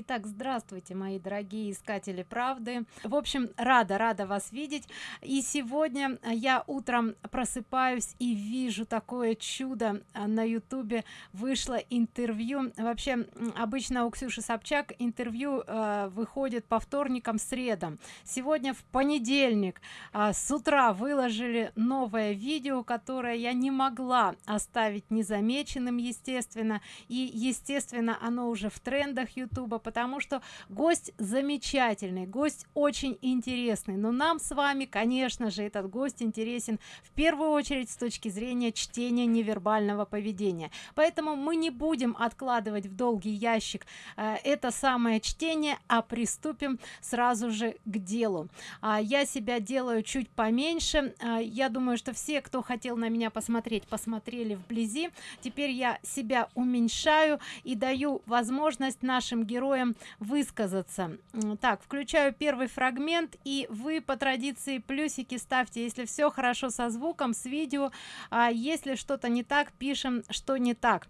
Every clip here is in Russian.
Итак, здравствуйте, мои дорогие искатели правды. В общем, рада, рада вас видеть. И сегодня я утром просыпаюсь и вижу такое чудо на ютубе. Вышло интервью. Вообще, обычно у Ксюши Собчак интервью э, выходит по вторникам, средам. Сегодня в понедельник э, с утра выложили новое видео, которое я не могла оставить незамеченным, естественно. И, естественно, оно уже в трендах ютуба потому что гость замечательный гость очень интересный. Но нам с вами конечно же этот гость интересен в первую очередь с точки зрения чтения невербального поведения. Поэтому мы не будем откладывать в долгий ящик э, это самое чтение а приступим сразу же к делу. А, я себя делаю чуть поменьше. А, я думаю что все кто хотел на меня посмотреть посмотрели вблизи. Теперь я себя уменьшаю и даю возможность нашим героям героям высказаться. Так включаю первый фрагмент и вы по традиции плюсики ставьте если все хорошо со звуком с видео а если что-то не так пишем что не так.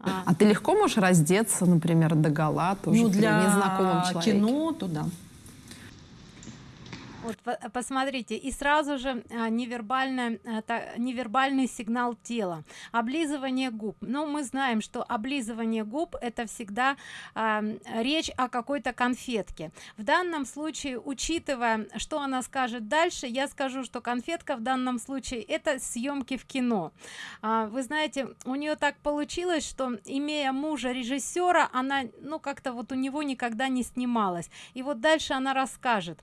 А, а ты легко можешь раздеться например до гола тоже ну, для незнакомом человеке? кино то да вот посмотрите и сразу же а, невербальная а, невербальный сигнал тела. Облизывание губ. Но мы знаем что облизывание губ это всегда а, речь о какой-то конфетке. В данном случае учитывая что она скажет дальше я скажу что конфетка в данном случае это съемки в кино. А, вы знаете у нее так получилось что имея мужа режиссера она ну как-то вот у него никогда не снималась. И вот дальше она расскажет.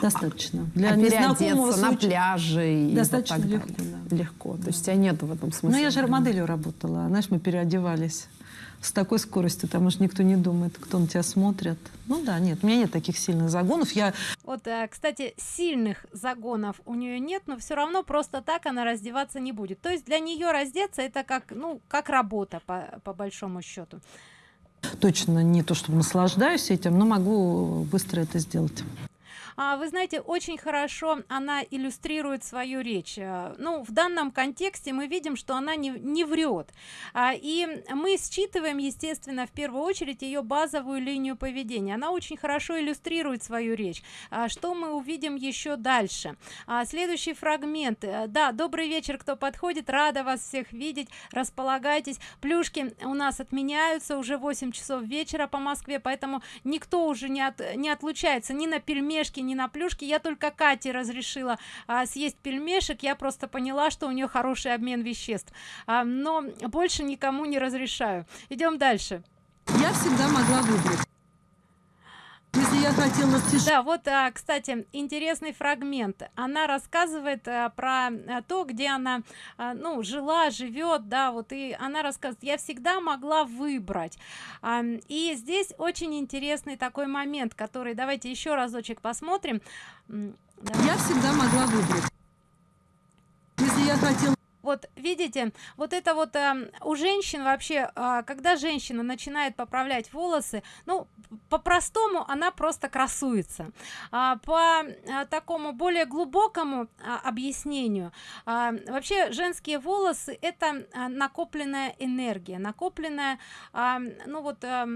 Достаточно для а незнакомого на пляже достаточно вот легко, да. легко. То есть у тебя нет в этом смысле ну я же моделью работала. Знаешь мы переодевались с такой скоростью там уж никто не думает кто на тебя смотрит. Ну да нет у меня нет таких сильных загонов. Я вот э, кстати сильных загонов у нее нет но все равно просто так она раздеваться не будет. То есть для нее раздеться это как ну как работа по, по большому счету точно не то чтобы наслаждаюсь этим но могу быстро это сделать вы знаете очень хорошо она иллюстрирует свою речь. Э, ну в данном контексте мы видим что она не, не врет. А, и мы считываем естественно в первую очередь ее базовую линию поведения. Она очень хорошо иллюстрирует свою речь. А, что мы увидим еще дальше? А, следующий фрагмент. Э, да добрый вечер кто подходит? Рада вас всех видеть. Располагайтесь. Плюшки у нас отменяются уже 8 часов вечера по москве поэтому никто уже не от не отлучается ни на пельмешки не на плюшки. Я только кате разрешила а, съесть пельмешек. Я просто поняла что у нее хороший обмен веществ. А, но больше никому не разрешаю. Идем дальше. Я всегда могла выбрать если я хотела да вот а, кстати интересный фрагмент. Она рассказывает а, про а, то где она а, ну жила живет да вот и она рассказывает я всегда могла выбрать и здесь очень интересный такой момент который давайте еще разочек посмотрим. Я всегда могла выбрать. Если я хотела вот видите вот это вот э, у женщин вообще э, когда женщина начинает поправлять волосы ну по-простому она просто красуется. А, по а, такому более глубокому а, объяснению а, вообще женские волосы это а, накопленная энергия накопленная а, ну вот а,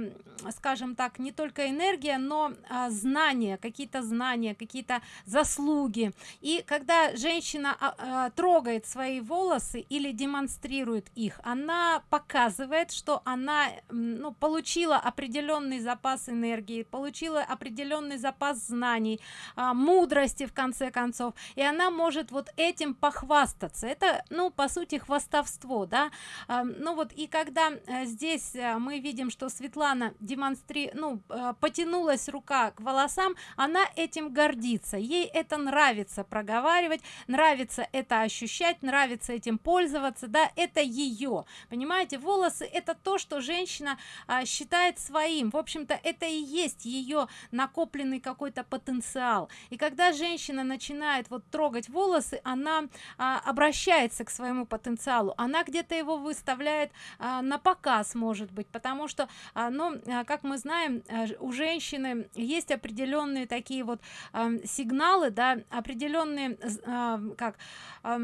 скажем так не только энергия но а, знания какие-то знания какие-то заслуги. И когда женщина а, а, трогает свои волосы или демонстрирует их. Она показывает что она ну, получила определенный запас энергии получила определенный запас знаний а, мудрости в конце концов. И она может вот этим похвастаться. Это ну по сути хвастовство да? А, ну вот и когда а, здесь а, мы видим что светлана демонстри ну а, потянулась рука к волосам она этим гордится. Ей это нравится проговаривать нравится это ощущать нравится этим пользоваться да это ее понимаете волосы это то что женщина а, считает своим. В общем-то это и есть ее накопленный какой-то потенциал. И когда женщина начинает вот трогать волосы она а, обращается к своему потенциалу. Она где-то его выставляет а, на показ может быть потому что а, ну а, как мы знаем а, у женщины есть определенные такие вот а, сигналы да определенные а, как а,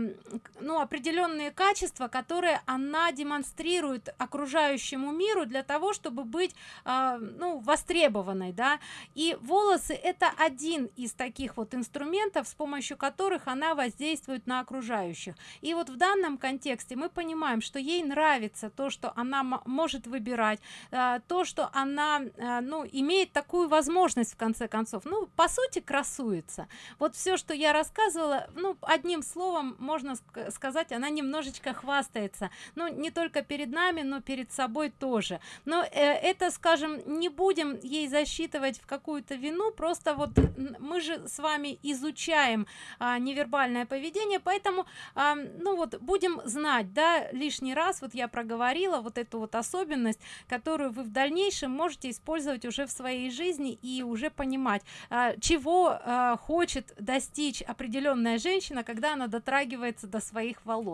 ну определенные определенные качества которые она демонстрирует окружающему миру для того чтобы быть э, ну востребованной да. И волосы это один из таких вот инструментов с помощью которых она воздействует на окружающих. И вот в данном контексте мы понимаем что ей нравится то что она может выбирать э, то что она э, ну имеет такую возможность в конце концов. Ну по сути красуется. Вот все что я рассказывала ну одним словом можно сказать она немножечко хвастается. Ну не только перед нами но перед собой тоже. Но э, это скажем не будем ей засчитывать в какую-то вину просто вот мы же с вами изучаем а, невербальное поведение поэтому а, ну вот будем знать да лишний раз вот я проговорила вот эту вот особенность которую вы в дальнейшем можете использовать уже в своей жизни и уже понимать а, чего а, хочет достичь определенная женщина когда она дотрагивается до своих волос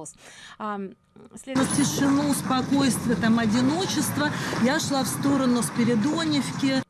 а, следующий... тишину спокойствие там одиночество. Я шла в сторону спиридоневки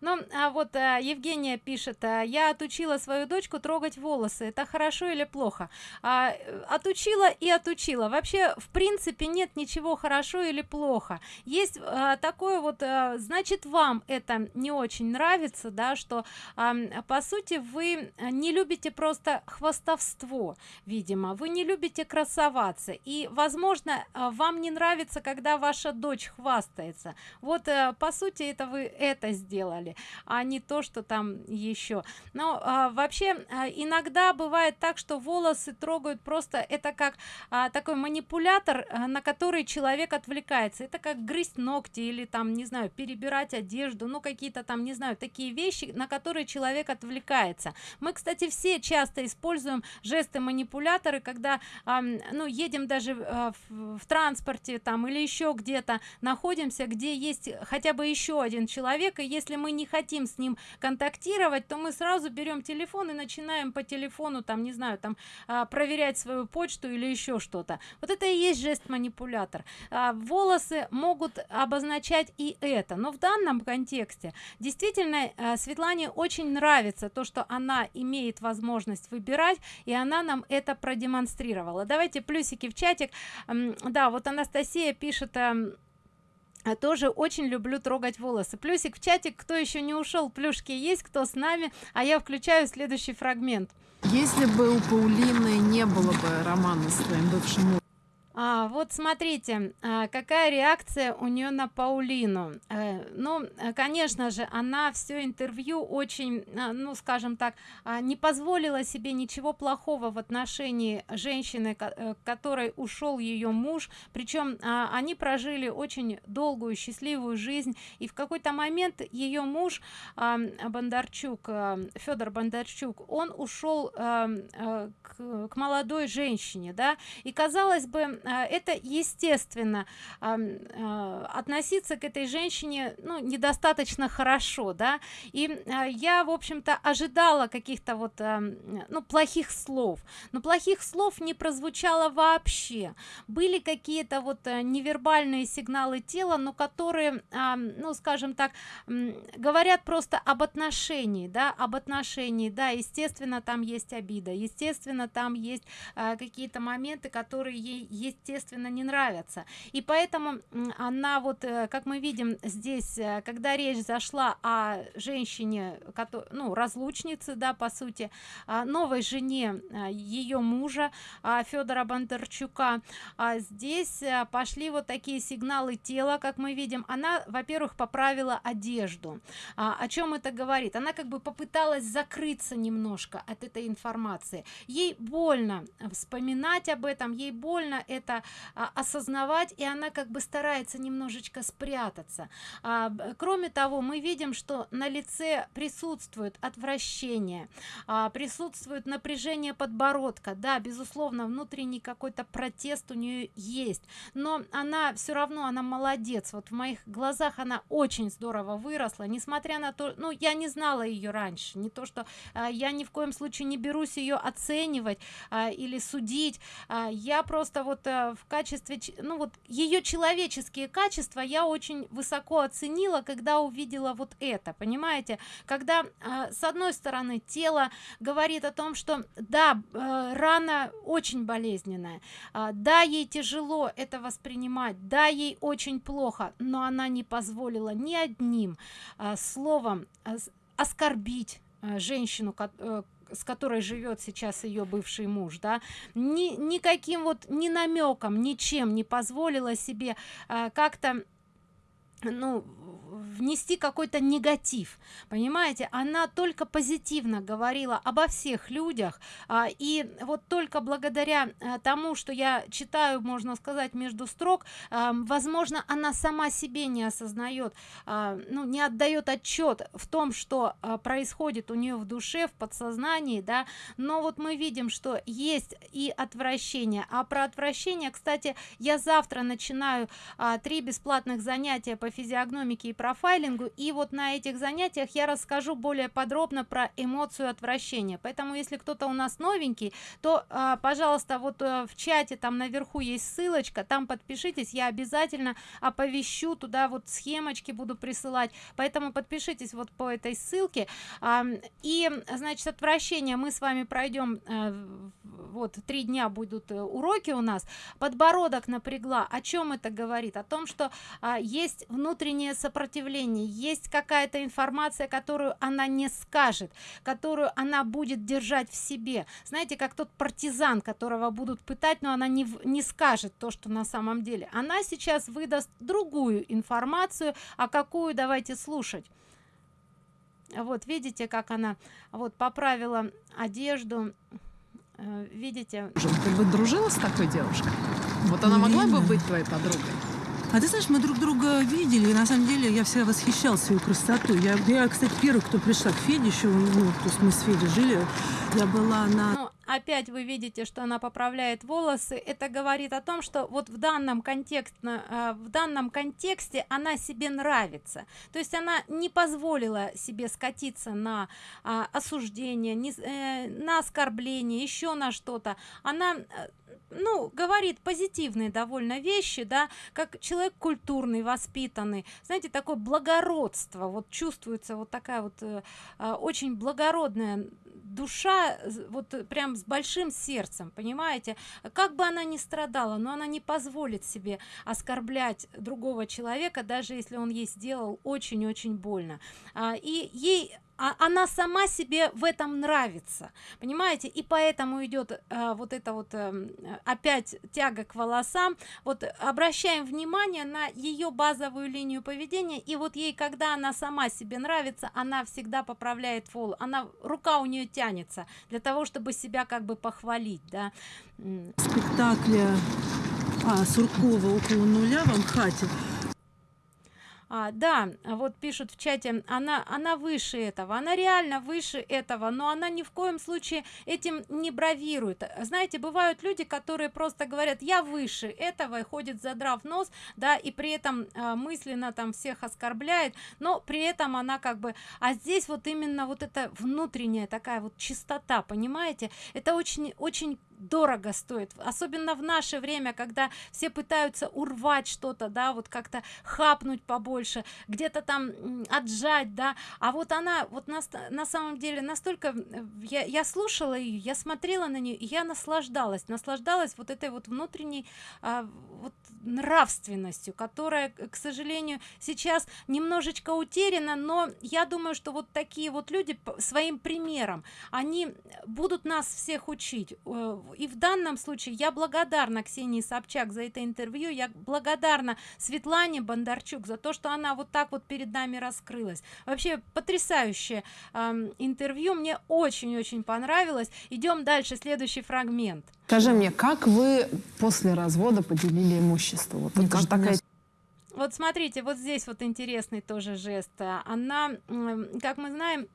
ну а вот а, евгения пишет а, я отучила свою дочку трогать волосы. Это хорошо или плохо? А, отучила и отучила. Вообще в принципе нет ничего хорошо или плохо. Есть а, такое вот а, значит вам это не очень нравится да что а, по сути вы не любите просто хвастовство видимо. Вы не любите красоваться. И возможно вам не нравится когда ваша дочь хвастается. Вот по сути это вы это сделали деле а не то что там еще но а, вообще а, иногда бывает так что волосы трогают просто это как а, такой манипулятор а, на который человек отвлекается. Это как грызть ногти или там не знаю перебирать одежду ну какие-то там не знаю такие вещи на которые человек отвлекается. Мы кстати все часто используем жесты манипуляторы когда а, ну едем даже а, в, в транспорте там или еще где-то находимся где есть хотя бы еще один человек и если мы не хотим с ним контактировать то мы сразу берем телефон и начинаем по телефону там не знаю там а, проверять свою почту или еще что-то. Вот это и есть жест манипулятор. А, волосы могут обозначать и это но в данном контексте действительно а, светлане очень нравится то что она имеет возможность выбирать и она нам это продемонстрировала. Давайте плюсики в чатик. Да вот анастасия пишет а тоже очень люблю трогать волосы. Плюсик в чатик кто еще не ушел плюшки есть кто с нами а я включаю следующий фрагмент. Если бы у паулины не было бы романа с твоим бывшим а, вот смотрите а, какая реакция у нее на паулину? А, ну конечно же она все интервью очень а, ну скажем так а, не позволила себе ничего плохого в отношении женщины э, которой ушел ее муж. Причем они прожили очень долгую счастливую жизнь. И в какой-то момент ее муж бондарчук федор бондарчук он ушел к, молодой женщине да. И казалось бы это естественно а, относиться к этой женщине ну недостаточно хорошо да. И а, я в общем-то ожидала каких-то вот ну плохих слов. Но плохих слов не прозвучало вообще. Были какие-то вот э, невербальные сигналы тела но которые ну скажем так говорят просто об отношении да об отношении. Да естественно там есть обида естественно там есть какие-то моменты которые ей естественно не нравятся. И поэтому она вот э, как мы видим здесь э, когда речь зашла о женщине который ну разлучницы да по сути новой жене э, ее мужа федора бондарчука а здесь пошли вот такие сигналы тела как мы видим. Она во-первых поправила одежду. А, о чем это говорит? Она как бы попыталась закрыться немножко от этой информации. Ей больно вспоминать об этом ей больно это а, осознавать и она как бы старается немножечко спрятаться. А, кроме того мы видим что на лице присутствует отвращение а, присутствует напряжение подбородка. Да безусловно внутренний какой-то протест у нее есть но она все равно она молодец. Вот в моих глазах она очень здорово выросла несмотря на то ну я не знала ее раньше не то что а, я ни в коем случае не берусь ее оценивать а, или судить. А, я просто вот э, в качестве ну вот ее человеческие качества я очень высоко оценила когда увидела вот это понимаете? Когда э, с одной стороны тело говорит о том что да э, рана очень болезненная а, да ей тяжело это воспринимать да ей очень плохо но она не позволила ни одним а, словом а, с- оскорбить женщину э, с которой живет сейчас ее бывший муж да ни, никаким вот ни намеком ничем не позволила себе а, как-то ну внести какой-то негатив. Понимаете она только позитивно говорила обо всех людях а, и вот только благодаря а, тому что я читаю можно сказать между строк а, возможно она сама себе не осознает а, ну не отдает отчет в том что а, происходит у нее в душе в подсознании да. Но вот мы видим что есть и отвращение. А про отвращение кстати я завтра начинаю а, три бесплатных занятия по физиогномике и профайлингу и вот на этих занятиях я расскажу более подробно про эмоцию отвращения. Поэтому если кто-то у нас новенький то а, пожалуйста вот э, в чате там наверху есть ссылочка там подпишитесь я обязательно оповещу туда вот схемочки буду присылать. Поэтому подпишитесь вот по этой ссылке. А, и значит отвращение мы с вами пройдем э, вот три дня будут э, уроки у нас. Подбородок напрягла. О чем это говорит? О том что а, есть внутреннее сопротивление есть какая-то информация которую она не скажет которую она будет держать в себе. Знаете как тот партизан которого будут пытать но она не, не скажет то что на самом деле. Она сейчас выдаст другую информацию а какую давайте слушать. Вот видите как она вот поправила одежду. Э, видите? Ты бы дружила с такой девушкой? Вот она могла бы быть твоей подругой? А ты знаешь, мы друг друга видели, и на самом деле я всегда восхищалась ее красотой. Я, я, кстати, первый, кто пришла к Феде еще, ну, то есть мы с Федей жили, я была на... Ну, опять вы видите, что она поправляет волосы. Это говорит о том, что вот в данном контексте, в данном контексте она себе нравится. То есть она не позволила себе скатиться на а, осуждение, э, на оскорбление, еще на что-то. Она э, ну, говорит позитивные довольно вещи, да, как человек культурный, воспитанный, знаете, такое благородство, вот чувствуется вот такая вот э, а, очень благородная душа вот прям с большим сердцем понимаете? Как бы она ни страдала но она не позволит себе оскорблять другого человека даже если он ей сделал очень-очень больно. А, и ей а- она сама себе в этом нравится понимаете? И поэтому идет а, вот это вот эм, опять тяга к волосам. Вот обращаем внимание на ее базовую линию поведения и вот ей когда она сама себе нравится она всегда поправляет волос она рука у нее тянется для того чтобы себя как бы похвалить да. М, спектакле а, Суркова около нуля в Амхате. А, да, вот пишут в чате, она, она выше этого, она реально выше этого, но она ни в коем случае этим не бравирует. Знаете, бывают люди, которые просто говорят, я выше этого, и ходит задрав нос, да, и при этом а, мысленно там всех оскорбляет, но при этом она как бы, а здесь вот именно вот эта внутренняя такая вот чистота, понимаете, это очень, очень дорого стоит. Особенно в наше время когда все пытаются урвать что-то да вот как-то хапнуть побольше где-то там отжать да. А вот она вот на, на самом деле настолько э, я, я слушала ее я смотрела на нее и я наслаждалась наслаждалась вот этой вот внутренней а, вот нравственностью которая к сожалению сейчас немножечко утеряна но я думаю что вот такие вот люди своим примером они будут нас всех учить И в данном случае я благодарна Ксении Собчак за это интервью. Я благодарна Светлане Бондарчук за то что она вот так вот перед нами раскрылась. Вообще потрясающее ам, интервью. Мне очень-очень понравилось. Идем дальше. Следующий фрагмент. Скажи мне, как вы после развода поделили имущество? Вот это же такая. Вот смотрите, вот здесь вот интересный тоже жест. Она, как мы знаем,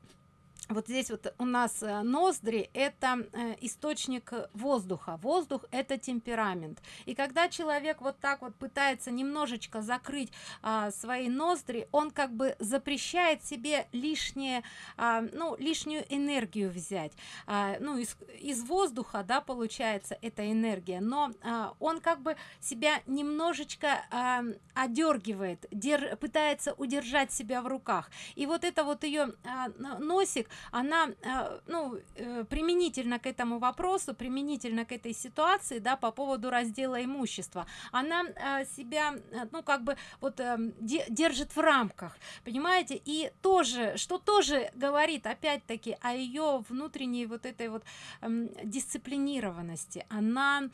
вот здесь вот у нас э, ноздри это э, источник воздуха. Воздух это темперамент. И когда человек вот так вот пытается немножечко закрыть а, свои ноздри он как бы запрещает себе лишнее а, ну лишнюю энергию взять. А, ну из, из воздуха да получается эта энергия. Но а, он как бы себя немножечко а, одергивает дер, пытается удержать себя в руках. И вот это вот ее а, носик она э, ну э, применительно к этому вопросу применительно к этой ситуации да по поводу раздела имущества. Она э, себя ну как бы вот держит в рамках понимаете? И тоже что тоже говорит опять-таки о ее внутренней вот этой вот эм, дисциплинированности. Она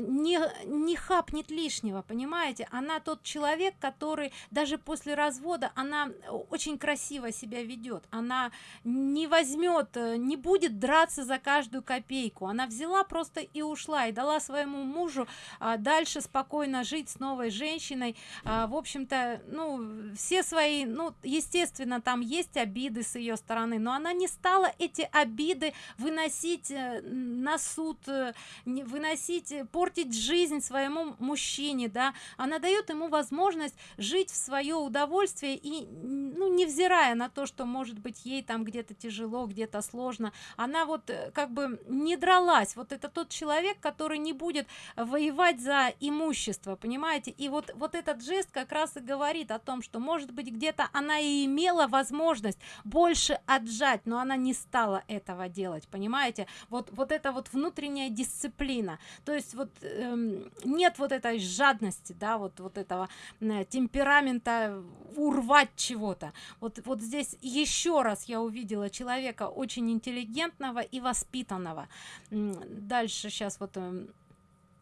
не не хапнет лишнего понимаете? Она тот человек который даже после развода она очень красиво себя ведет она не возьмет э, не будет драться за каждую копейку. Она взяла просто и ушла и дала своему мужу а, дальше спокойно жить с новой женщиной. А, в общем-то ну все свои ну естественно там есть обиды с ее стороны но она не стала эти обиды выносить э, на суд э, выносить портить жизнь своему мужчине да. Она дает ему возможность жить в свое удовольствие и ну невзирая на то что может быть ей там где-то тяжело тяжело где-то сложно. Она вот э, как бы не дралась. Вот это тот человек который не будет воевать за имущество понимаете? И вот вот этот жест как раз и говорит о том что может быть где-то она и имела возможность больше отжать но она не стала этого делать понимаете? Вот вот это вот внутренняя дисциплина. То есть вот эм, нет вот этой жадности да вот вот этого э, темперамента урвать чего-то. Вот вот здесь еще раз я увидела человека человека очень интеллигентного и воспитанного. Дальше сейчас вот эм,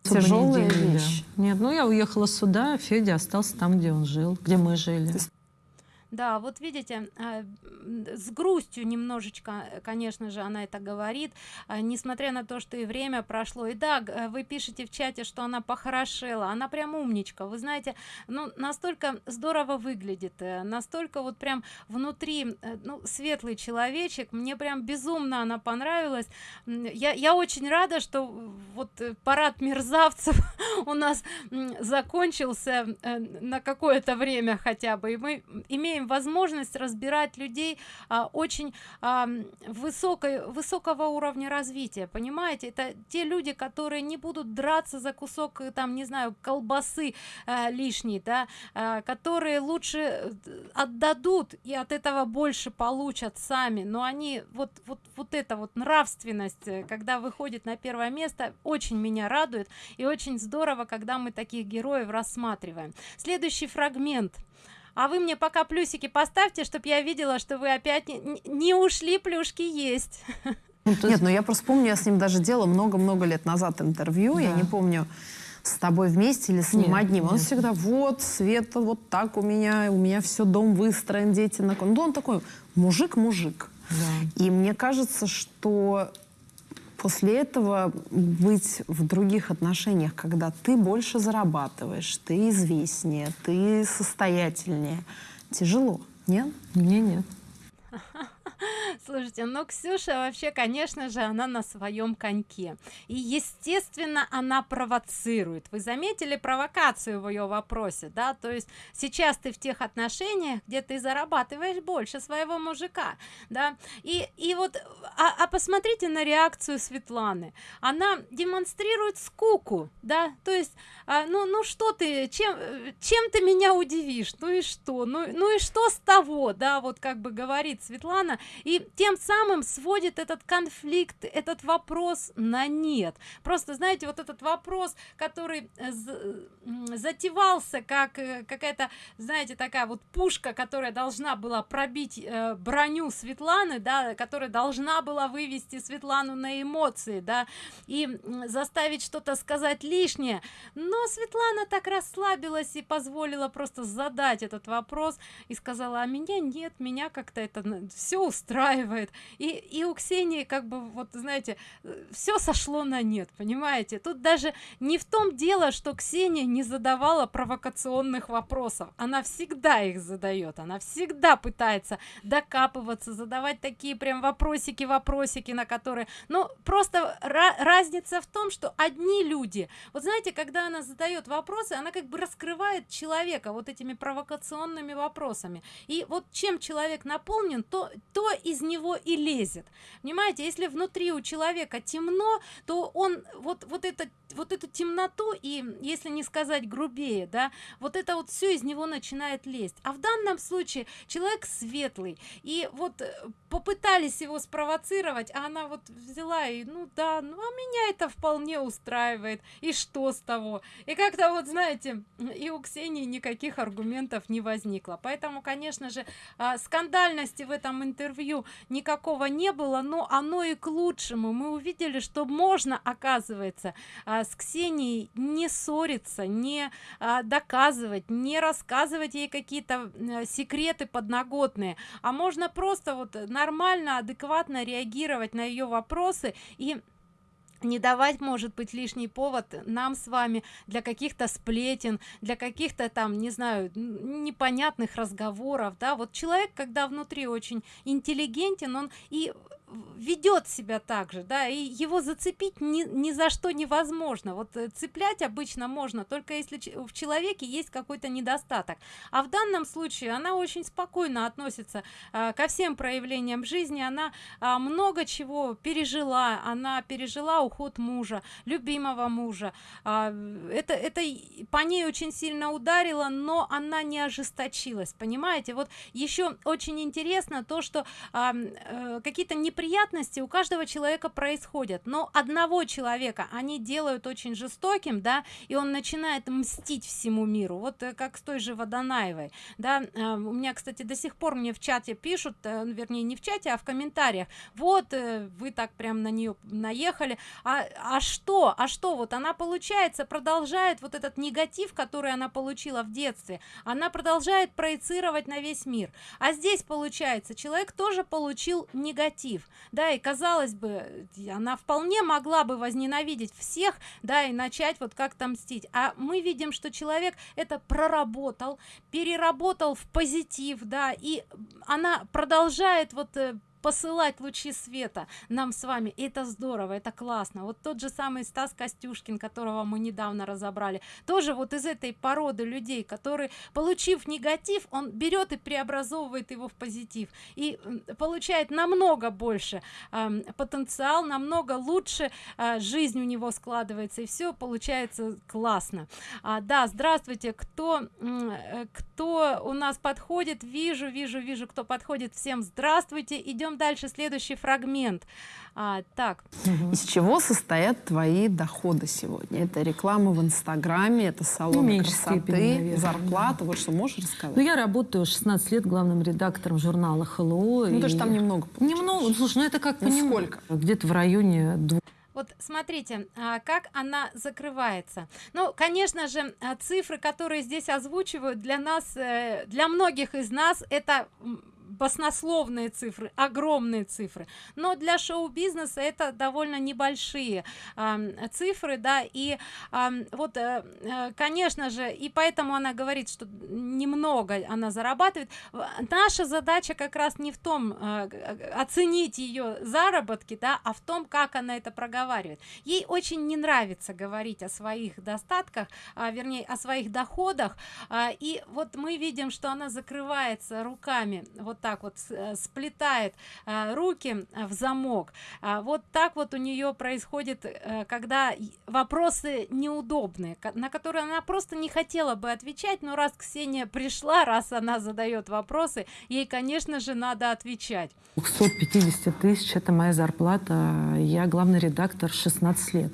тяжелая вещь. Нет ну я уехала сюда федя остался там где он жил где мы жили да вот видите а, с грустью немножечко конечно же она это говорит а, несмотря на то что и время прошло. И да вы пишете в чате что она похорошела она прям умничка. Вы знаете ну настолько здорово выглядит э, настолько вот прям внутри э, ну светлый человечек. Мне прям безумно она понравилась. Я я очень рада что вот э, парад мерзавцев у нас закончился на какое-то время хотя бы. И мы имеем имеем возможность разбирать людей а, очень а, высокой высокого уровня развития понимаете? Это те люди которые не будут драться за кусок э, там не знаю колбасы а, лишней да а, которые лучше отдадут и от этого больше получат сами. Но они вот вот вот это вот нравственность когда выходит на первое место очень меня радует. И очень здорово когда мы таких героев рассматриваем. Следующий фрагмент а вы мне пока плюсики поставьте чтобы я видела что вы опять не, не ушли плюшки есть ну, нет ну я просто помню я с ним даже делала много-много лет назад интервью да. я не помню с тобой вместе или с ним нет, одним. Он нет. всегда, вот, Света, вот так у меня, у меня все, дом выстроен, дети на... Ну, он такой мужик-мужик. Да. И мне кажется, что после этого быть в других отношениях, когда ты больше зарабатываешь, ты известнее, ты состоятельнее, тяжело, нет? Мне нет. слушайте ну ксюша вообще конечно же она на своем коньке. И естественно она провоцирует. Вы заметили провокацию в ее вопросе да? То есть сейчас ты в тех отношениях где ты зарабатываешь больше своего мужика да? И и вот а, а посмотрите на реакцию светланы. Она демонстрирует скуку да? То есть а, ну ну что ты чем чем ты меня удивишь? Ну и что? Ну ну и что с того? Да вот как бы говорит светлана и тем самым сводит этот конфликт этот вопрос на нет. Просто знаете вот этот вопрос который э, затевался как э, какая-то знаете такая вот пушка которая должна была пробить э, броню светланы да которая должна была вывести светлану на эмоции да и заставить что-то сказать лишнее. Но светлана так расслабилась и позволила просто задать этот вопрос и сказала а меня нет меня как-то это все устраивает и и у ксении как бы вот знаете все сошло на нет понимаете? Тут даже не в том дело что ксения не задавала провокационных вопросов. Она всегда их задает она всегда пытается докапываться задавать такие прям вопросики вопросики на которые ну просто разница в том что одни люди вот знаете когда она задает вопросы она как бы раскрывает человека вот этими провокационными вопросами. И вот чем человек наполнен то то из него и лезет. Понимаете если внутри у человека темно то он вот вот это вот эту темноту и если не сказать грубее да вот это вот все из него начинает лезть. А в данном случае человек светлый и вот э, попытались его спровоцировать а она вот взяла и ну да ну а меня это вполне устраивает и что с того? И как-то вот знаете и у ксении никаких аргументов не возникло. Поэтому конечно же а, скандальности в этом интервью никакого не было но оно и к лучшему. Мы увидели что можно оказывается а, с ксенией не ссориться не а, доказывать не рассказывать ей какие-то секреты подноготные а можно просто вот нормально адекватно реагировать на ее вопросы и не давать может быть лишний повод нам с вами для каких-то сплетен для каких-то там не знаю непонятных разговоров да. Вот человек когда внутри очень интеллигентен он и ведет себя так же да и его зацепить ни, ни за что невозможно. Вот э, цеплять обычно можно только если в человеке есть какой-то недостаток. А в данном случае она очень спокойно относится а, ко всем проявлениям жизни. Она а, много чего пережила. Она пережила уход мужа любимого мужа. А, это это по ней очень сильно ударило но она не ожесточилась понимаете? Вот еще очень интересно то что а, а, какие-то неприятные неприятности у каждого человека происходят но одного человека они делают очень жестоким да и он начинает мстить всему миру. Вот э, как с той же водонаевой да э, у меня кстати до сих пор мне в чате пишут э, вернее не в чате а в комментариях. Вот вы так прям на нее наехали. А, а что а что вот она получается продолжает вот этот негатив который она получила в детстве она продолжает проецировать на весь мир. А здесь получается человек тоже получил негатив да и казалось бы она вполне могла бы возненавидеть всех да и начать вот как-то мстить. А мы видим что человек это проработал переработал в позитив да и она продолжает вот э, посылать лучи света нам с вами. И это здорово это классно. Вот тот же самый стас костюшкин которого мы недавно разобрали тоже вот из этой породы людей которые получив негатив он берет и преобразовывает его в позитив. И получает намного больше э, потенциал намного лучше э, жизнь у него складывается и все получается классно. А, да здравствуйте кто э, кто у нас подходит? Вижу вижу вижу кто подходит всем. Здравствуйте идем идем дальше следующий фрагмент. А, так. Из чего состоят твои доходы сегодня? Это реклама в инстаграме это салон ну, красоты степени, наверное, зарплата. Да. вот что можешь рассказать? Ну я работаю 16 лет главным редактором журнала hello ну и... даже там немного получаешь. немного слушай ну это как ну, сколько? где-то в районе двух. Вот смотрите а, как она закрывается. Ну конечно же а, цифры которые здесь озвучивают для нас э, для многих из нас это баснословные цифры огромные цифры. Но для шоу-бизнеса это довольно небольшие э, цифры да и э, вот э, э, конечно же и поэтому она говорит что немного она зарабатывает. Наша задача как раз не в том э, оценить ее заработки да а в том как она это проговаривает. Ей очень не нравится говорить о своих достатках а, вернее о своих доходах а, и вот мы видим что она закрывается руками вот так вот э, сплетает э, руки в замок. А вот так вот у нее происходит э, когда вопросы неудобные на которые она просто не хотела бы отвечать но раз ксения пришла раз она задает вопросы ей конечно же надо отвечать. 250 тысяч это моя зарплата. Я главный редактор 16 лет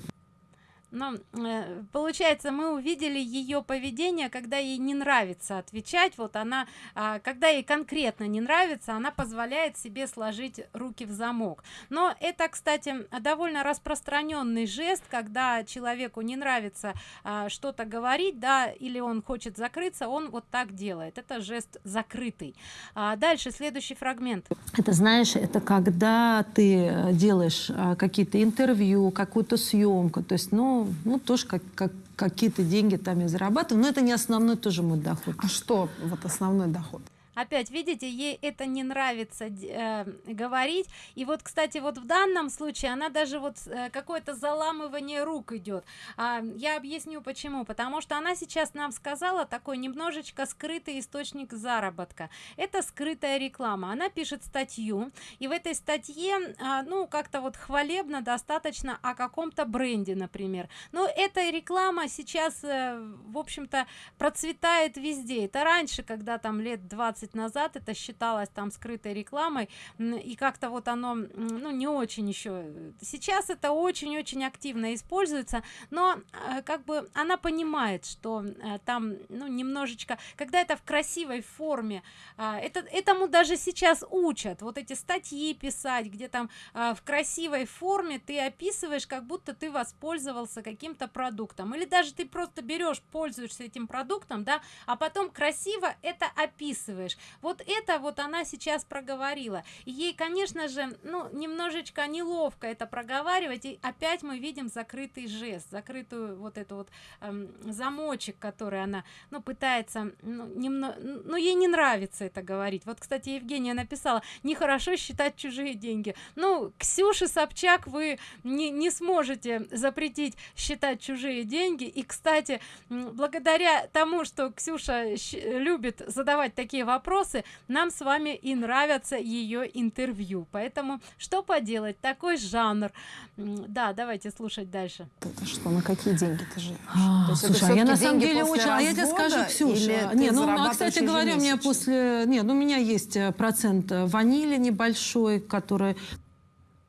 ну э, получается мы увидели ее поведение когда ей не нравится отвечать вот она а, когда ей конкретно не нравится она позволяет себе сложить руки в замок. Но это кстати довольно распространенный жест когда человеку не нравится а, что-то говорить да или он хочет закрыться он вот так делает. Это жест закрытый. А дальше следующий фрагмент. Это знаешь это когда ты э, делаешь а, какие-то интервью какую-то съемку то есть ну ну тоже как, как какие-то деньги там я зарабатываю но это не основной тоже мой доход. А что вот основной доход опять видите ей это не нравится э, говорить. И вот кстати вот в данном случае она даже вот э, какое-то заламывание рук идет а, я объясню почему. Потому что она сейчас нам сказала такой немножечко скрытый источник заработка. Это скрытая реклама. Она пишет статью и в этой статье а, ну как-то вот хвалебно достаточно о каком-то бренде например. Но эта реклама сейчас э, в общем-то процветает везде. Это раньше когда там лет 20 20 назад это считалось там скрытой рекламой и как-то вот оно ну не очень еще сейчас это очень-очень активно используется но э, как бы она понимает что э, там ну немножечко когда это в красивой форме а, это этому даже сейчас учат. Вот эти статьи писать где там а, в красивой форме ты описываешь как будто ты воспользовался каким-то продуктом. Или даже ты просто берешь пользуешься этим продуктом да а потом красиво это описываешь понимаешь вот это вот она сейчас проговорила. Ей конечно же ну немножечко неловко это проговаривать и опять мы видим закрытый жест закрытую вот эту вот эм, замочек который она ну пытается ну, немного ну ей не нравится это говорить. Вот кстати евгения написала нехорошо считать чужие деньги ну ксюша собчак вы не, не сможете запретить считать чужие деньги. И кстати благодаря тому что ксюша любит задавать такие вопросы вопросы нам с вами и нравятся ее интервью. Поэтому что поделать такой жанр. Да давайте слушать дальше. Это что на какие деньги ты живешь а, слушай, а я на самом деле очень а я тебе скажу ксюша не ну а, кстати говоря у меня после нет ну, у меня есть э, процент ванили небольшой который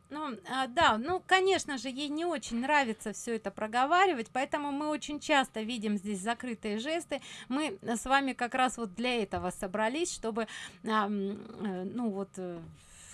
ну а, да ну конечно же ей не очень нравится все это проговаривать поэтому мы очень часто видим здесь закрытые жесты. Мы с вами как раз вот для этого собрались чтобы а, ну вот э,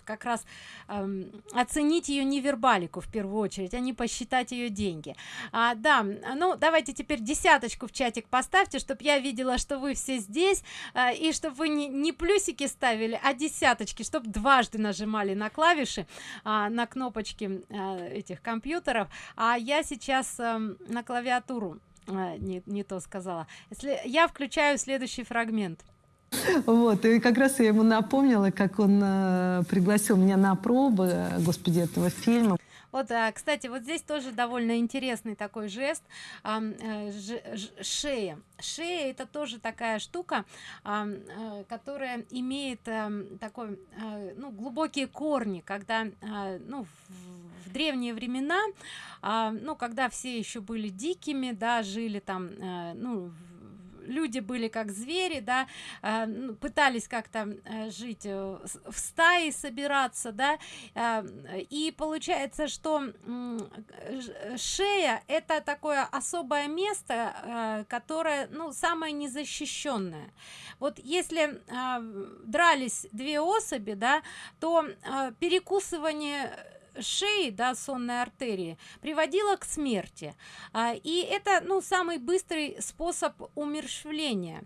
как раз эм, оценить ее невербалику в первую очередь а не посчитать ее деньги. А, да ну давайте теперь десяточку в чатик поставьте чтобы я видела что вы все здесь э, и чтобы вы не, не плюсики ставили а десяточки чтобы дважды нажимали на клавиши э, на кнопочки э, этих компьютеров. А я сейчас э, на клавиатуру э, не, не то сказала. Если я включаю следующий фрагмент вот, и как раз я ему напомнила, как он э, пригласил меня на пробы, господи, этого фильма. Вот, а, кстати, вот здесь тоже довольно интересный такой жест ж, шея. Шея это тоже такая штука, а, которая имеет а, такой, ну, глубокие корни, когда, ну, в, древние времена, а, ну, когда все еще были дикими, да, жили там, ну, люди были как звери да э, ну, пытались как-то э, жить э, в стае собираться да и получается что шея это такое особое место которое ну самое незащищенное. Вот если дрались две особи да то перекусывание шеи да сонной артерии приводила к смерти. А, и это ну самый быстрый способ умерщвления.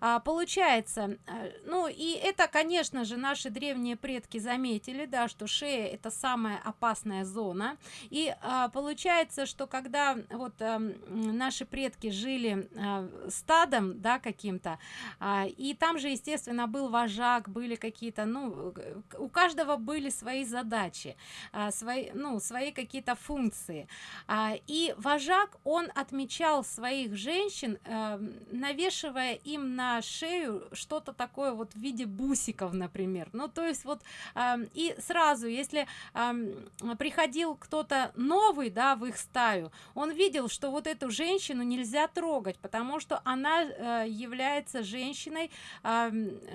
А, получается а, ну и это конечно же наши древние предки заметили да что шея это самая опасная зона. И а, получается что когда вот а, наши предки жили а, стадом да каким-то а, и там же естественно был вожак были какие-то ну у каждого были свои задачи. А, свои ну свои какие-то функции. А, и вожак он отмечал своих женщин э, навешивая им на шею что-то такое вот в виде бусиков например. Ну то есть вот э, и сразу если э, приходил кто-то новый да в их стаю он видел что вот эту женщину нельзя трогать потому что она э, является женщиной э,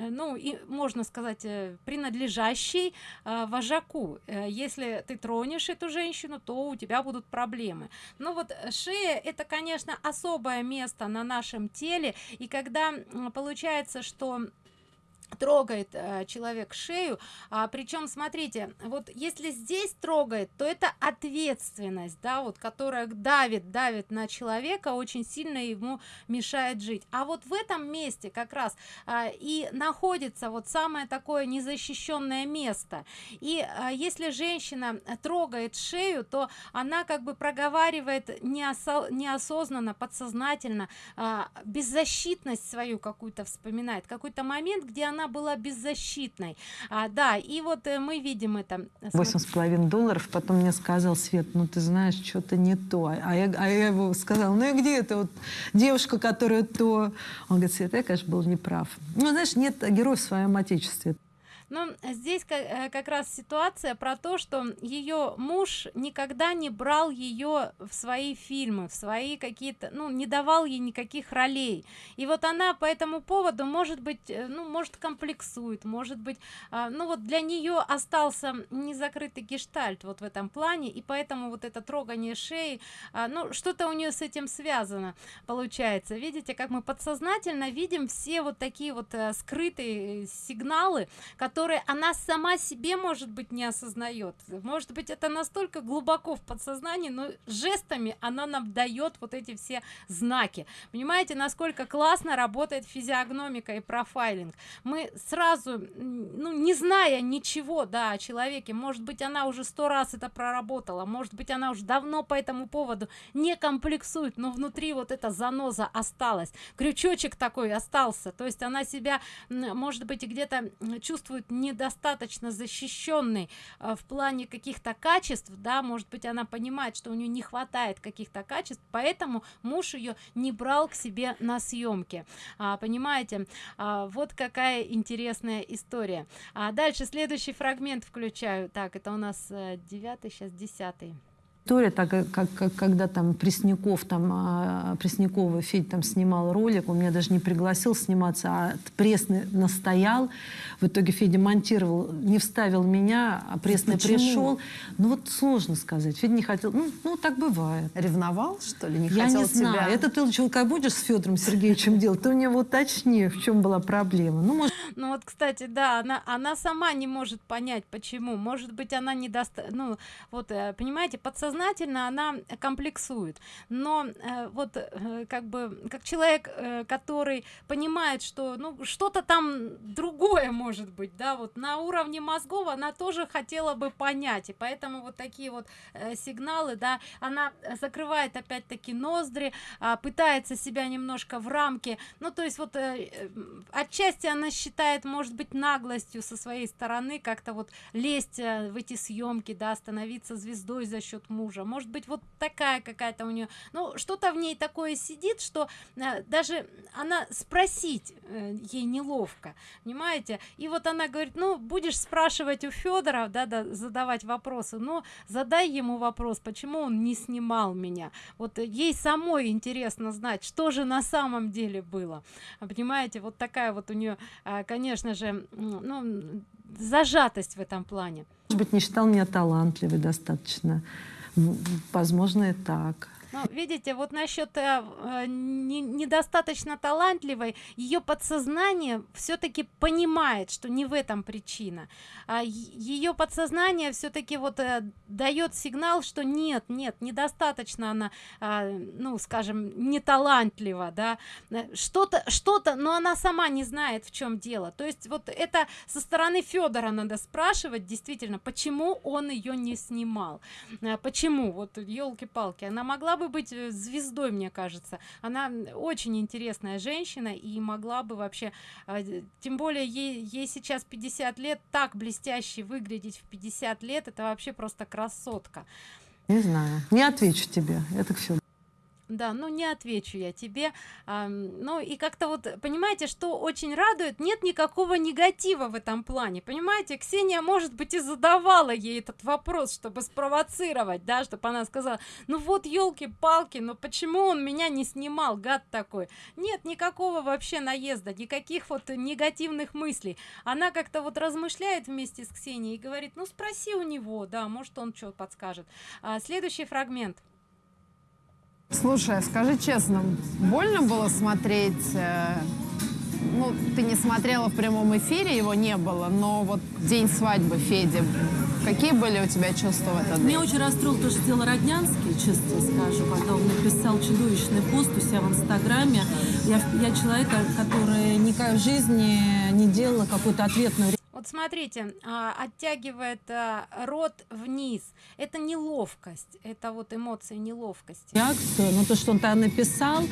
ну и можно сказать э, принадлежащей э, вожаку. Если ты тронешь эту женщину то у тебя будут проблемы. Ну вот шея это конечно особое место на нашем теле. И когда получается что трогает э, человек шею. А, причем смотрите вот если здесь трогает то это ответственность да вот которая давит давит на человека очень сильно ему мешает жить. А вот в этом месте как раз а, и находится вот самое такое незащищенное место. И а, если женщина трогает шею то она как бы проговаривает неосо неосознанно подсознательно а, беззащитность свою какую-то вспоминает. Какой-то момент где она была беззащитной. А, да и вот э, мы видим это восемь с половиной долларов. Потом мне сказал свет ну ты знаешь что-то не то а я, а я его сказал ну и где это вот девушка которая то? Он говорит свет я конечно был неправ ну знаешь нет героев в своем отечестве но здесь э, как раз ситуация про то что ее муж никогда не брал ее в свои фильмы в свои какие-то ну не давал ей никаких ролей. И вот она по этому поводу может быть э, ну может комплексует может быть а, ну вот для нее остался незакрытый гештальт вот в этом плане и поэтому вот это трогание шеи а, ну что-то у нее с этим связано получается. Видите как мы подсознательно видим все вот такие вот э, скрытые сигналы которые которые она сама себе может быть не осознает. Может быть это настолько глубоко в подсознании но жестами она нам дает вот эти все знаки. Понимаете насколько классно работает физиогномика и профайлинг? Мы сразу ну не зная ничего да о человеке может быть она уже сто раз это проработала может быть она уже давно по этому поводу не комплексует но внутри вот эта заноза осталась. Крючочек такой остался то есть она себя может быть где-то чувствует чувствует недостаточно защищенной э, в плане каких-то качеств да может быть она понимает что у нее не хватает каких-то качеств поэтому муж ее не брал к себе на съемки а, понимаете? А, вот какая интересная история. А дальше следующий фрагмент включаю. Так это у нас э, девятый сейчас десятый история, так как, как когда там Пресняков, там а, Преснякова Федь там снимал ролик, он меня даже не пригласил сниматься, а Пресный настоял. В итоге Федя монтировал, не вставил меня, а Пресный Почему? пришел. Ну вот сложно сказать. Федя не хотел. Ну, ну так бывает. Ревновал, что ли? Не Я хотел не знаю. Тебя... Это ты лучше, как будешь с Федором Сергеевичем делать, ты у него уточни, в чем была проблема. Ну, может... ну вот, кстати, да, она, она сама не может понять, почему. Может быть, она не даст... Ну, вот, э, понимаете, подсознание подсознательно она комплексует. Но э, вот э, как бы как человек э, который понимает что ну что-то там другое может быть да вот на уровне мозгов она тоже хотела бы понять. И поэтому вот такие вот э, сигналы да она закрывает опять-таки ноздри э, пытается себя немножко в рамке ну то есть вот э, э, отчасти она считает может быть наглостью со своей стороны как-то вот лезть э, в эти съемки да становиться звездой за счет мужа мужа. Может быть вот такая какая-то у нее ну что-то в ней такое сидит что э, даже она спросить э, ей неловко понимаете? И вот она говорит ну будешь спрашивать у федора да, да задавать вопросы но задай ему вопрос почему он не снимал меня? Вот ей самой интересно знать что же на самом деле было понимаете вот такая вот у нее э, конечно же ну зажатость в этом плане. Может быть не считал меня талантливой достаточно Возможно, и так. Ну, видите, вот насчет э, э, не, недостаточно талантливой, ее подсознание все-таки понимает, что не в этом причина. А ее подсознание все-таки вот э, дает сигнал, что нет, нет, недостаточно она, э, ну, скажем, не талантлива, да, э, что-то, что-то, но она сама не знает, в чем дело. То есть вот это со стороны Федора надо спрашивать, действительно, почему он ее не снимал, э, почему, вот елки-палки, она могла бы бы быть э, звездой мне кажется. Она очень интересная женщина и могла бы вообще а, тем более ей, ей сейчас 50 лет так блестяще выглядеть в 50 лет это вообще просто красотка. Не знаю. Не отвечу тебе. Это все да ну не отвечу я тебе. А, ну и как-то вот понимаете что очень радует нет никакого негатива в этом плане. Понимаете ксения может быть и задавала ей этот вопрос чтобы спровоцировать да чтобы она сказала ну вот елки-палки но почему он меня не снимал гад такой? Нет никакого вообще наезда никаких вот негативных мыслей. Она как-то вот размышляет вместе с ксенией и говорит ну спроси у него да может он что подскажет а, следующий фрагмент Слушай, а скажи честно, больно было смотреть... Э, ну, ты не смотрела в прямом эфире, его не было, но вот день свадьбы Феди, какие были у тебя чувства в этот день? Меня очень расстроил то, что сделал Роднянский, честно скажу, когда он написал чудовищный пост у себя в Инстаграме. Я, я человек, который никогда в жизни не делала какую-то ответную вот смотрите а, оттягивает а, рот вниз. Это неловкость это вот эмоции неловкости. Реакцию но то что он там написал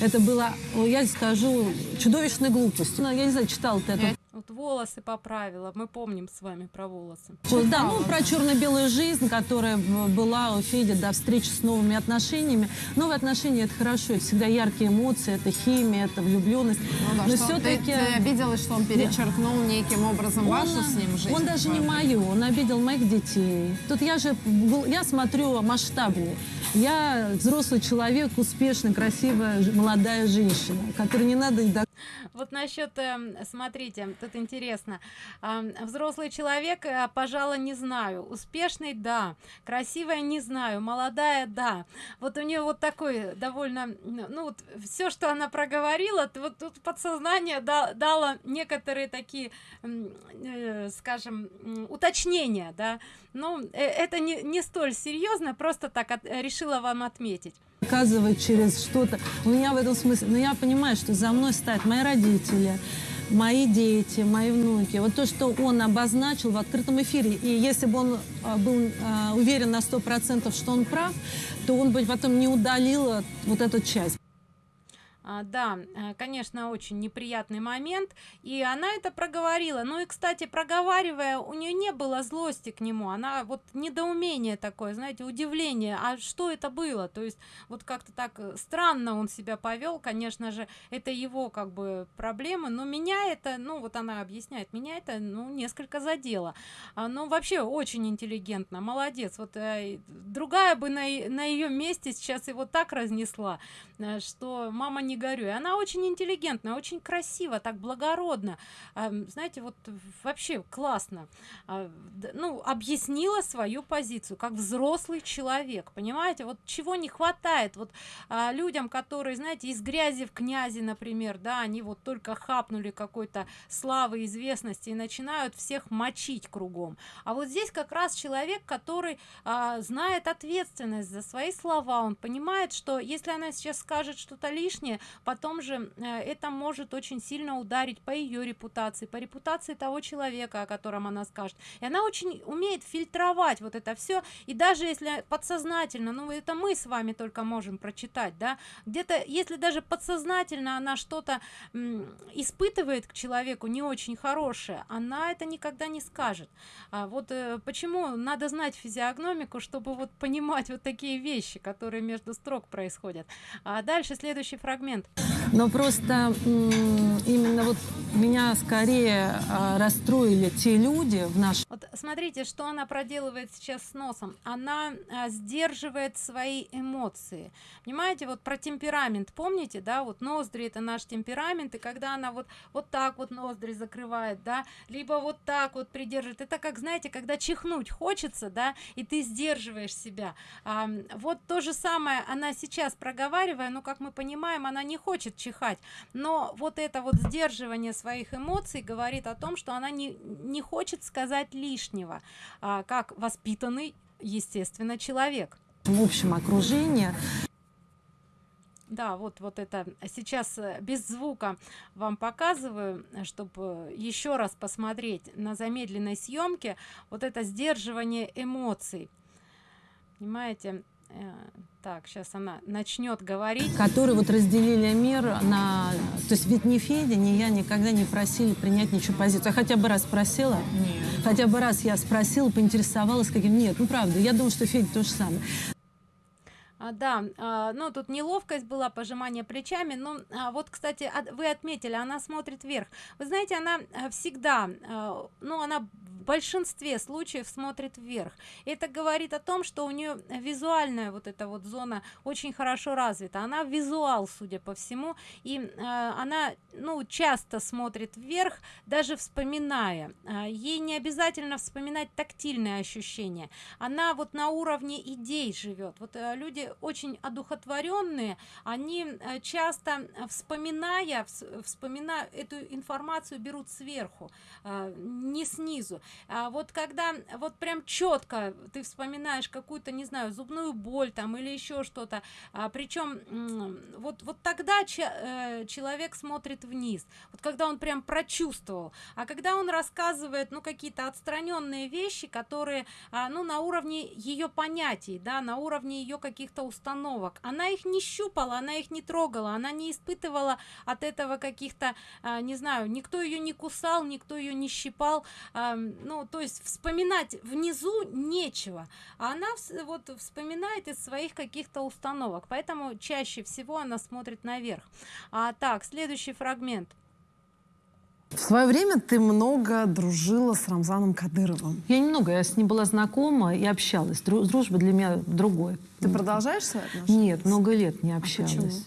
это было я скажу чудовищной глупостью. Ну, я не знаю читал ты это вот волосы поправила. Мы помним с вами про волосы. Вот, да ну про черно-белую жизнь которая была у феди до встречи с новыми отношениями. Новые отношения это хорошо это всегда яркие эмоции это химия это влюбленность. Ну, да, но все-таки ты, ты обиделась что он перечеркнул да. неким образом он, вашу с ним жизнь он даже не мою он обидел моих детей. Тут я же я смотрю масштабнее. Я взрослый человек успешный красивая молодая женщина которой не надо вот насчет эм, смотрите тут интересно. Взрослый человек э, пожалуй не знаю. Успешный да. Красивая не знаю. Молодая да. Вот у нее вот такой довольно ну вот все что она проговорила вот тут подсознание дало некоторые такие э, скажем уточнения да. Ну э, это не, не столь серьезно просто так от, решила вам отметить. Показывать через что-то. У меня в этом смысле но я понимаю что за мной стоят мои родители мои дети, мои внуки. Вот то, что он обозначил в открытом эфире. И если бы он а, был а, уверен на сто процентов, что он прав, то он бы потом не удалил вот эту часть. А, да э, конечно очень неприятный момент и она это проговорила. Ну и кстати проговаривая у нее не было злости к нему она вот недоумение такое знаете удивление а что это было? То есть вот как-то так э, странно он себя повел конечно же это его как бы проблемы но меня это ну вот она объясняет меня это ну несколько задело. А, ну вообще очень интеллигентно молодец. Вот э, другая бы на, на ее месте сейчас его так разнесла что мама не не горю. И она очень интеллигентная, очень красиво, так благородно. Знаете, вот вообще классно. А, ну, объяснила свою позицию, как взрослый человек, понимаете? Вот чего не хватает вот а, людям, которые, знаете, из грязи в князи, например, да, они вот только хапнули какой-то славы, известности и начинают всех мочить кругом. А вот здесь как раз человек, который а, знает ответственность за свои слова, он понимает, что если она сейчас скажет что-то лишнее, потом же э, это может очень сильно ударить по ее репутации по репутации того человека о котором она скажет. И она очень умеет фильтровать вот это все и даже если подсознательно ну это мы с вами только можем прочитать да где-то если даже подсознательно она что-то испытывает к человеку не очень хорошее она это никогда не скажет. А вот э, почему надо знать физиогномику чтобы вот понимать вот такие вещи которые между строк происходят? А дальше следующий фрагмент момент. Но просто именно вот меня скорее а, расстроили те люди в нашем... Вот смотрите, что она проделывает сейчас с носом. Она а, сдерживает свои эмоции. Понимаете, вот про темперамент, помните, да, вот ноздри это наш темперамент, и когда она вот, вот так вот ноздри закрывает, да, либо вот так вот придерживает, это как, знаете, когда чихнуть хочется, да, и ты сдерживаешь себя. А, вот то же самое она сейчас проговаривая, но, как мы понимаем, она не хочет чихать но вот это вот сдерживание своих эмоций говорит о том что она не не хочет сказать лишнего а, как воспитанный естественно человек. В общем окружении да вот вот это. Сейчас э, без звука вам показываю чтобы еще раз посмотреть на замедленной съемке. Вот это сдерживание эмоций. Понимаете так сейчас она начнет говорить. Которые вот разделили мир на то есть ведь ни федя ни я никогда не просили принять ничего позицию. Я хотя бы раз спросила? Нет. хотя бы раз я спросила поинтересовалась каким нет ну правда я думаю что федя то же самое а, да а, ну тут неловкость была пожимание плечами но а, вот кстати от, вы отметили она смотрит вверх. Вы знаете она а, всегда а, ну она в большинстве случаев смотрит вверх. Это говорит о том что у нее визуальная вот эта вот зона очень хорошо развита. Она визуал судя по всему и э, она ну часто смотрит вверх даже вспоминая. Э, ей не обязательно вспоминать тактильные ощущения. Она вот на уровне идей живет вот э, люди очень одухотворенные. Они э, часто вспоминая вспоминая эту информацию берут сверху э, не снизу. А вот когда вот прям четко ты вспоминаешь какую-то не знаю зубную боль там или еще что-то а, причем вот вот тогда че, э, человек смотрит вниз. Вот когда он прям прочувствовал. А когда он рассказывает ну какие-то отстраненные вещи которые а, ну на уровне ее понятий да на уровне ее каких-то установок. Она их не щупала она их не трогала она не испытывала от этого каких-то а, не знаю никто ее не кусал никто ее не щипал. Ну то есть вспоминать внизу нечего. А она вот вспоминает из своих каких-то установок. Поэтому чаще всего она смотрит наверх. А так следующий фрагмент в свое время ты много дружила с Рамзаном Кадыровым. Я немного, я с ним была знакома и общалась. Дружба для меня другой. Ты продолжаешь свои отношения? Нет, много лет не общалась.